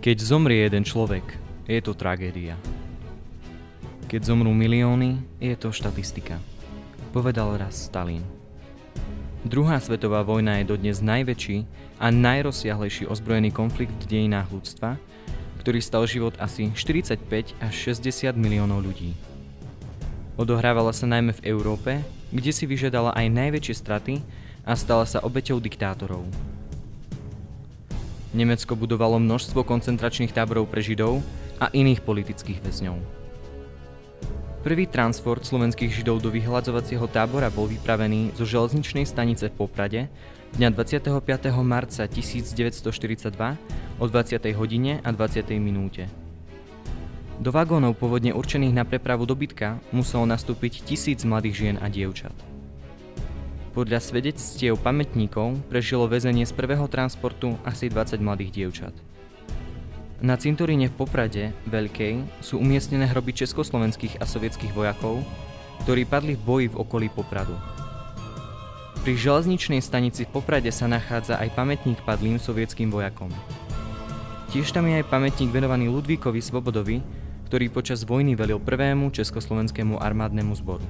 Keď zomrie jeden človek, je to tragédia. Keď zomrú milióny, je to štatistika. Povedal raz Stalin. Druhá svetová vojna je dodnes najväčší a najrozsiahlejší ozbrojený konflikt v dejinách ľudstva, ktorý stal život asi 45 až 60 miliónov ľudí. Odohrávala sa najmä v Európe, kde si vyžiadala aj najväčšie straty a stala sa obeťou diktátorov. Nemecko budovalo množstvo koncentračných táborov pre Židov a iných politických väzňov. Prvý transport slovenských Židov do vyhľadzovacieho tábora bol vypravený zo železničnej stanice v Poprade dňa 25. marca 1942 o 20. hodine a 20. minúte. Do vagónov pôvodne určených na prepravu dobytka muselo nastúpiť tisíc mladých žien a dievčat. Podľa svedectiev pamätníkov prežilo väzenie z prvého transportu asi 20 mladých dievčat. Na cintoríne v Poprade, Veľkej, sú umiestnené hroby československých a sovietských vojakov, ktorí padli v boji v okolí Popradu. Pri železničnej stanici v Poprade sa nachádza aj pamätník padlým sovietským vojakom. Tiež tam je aj pamätník venovaný Ludvíkovi Svobodovi, ktorý počas vojny velil prvému československému armádnemu zboru.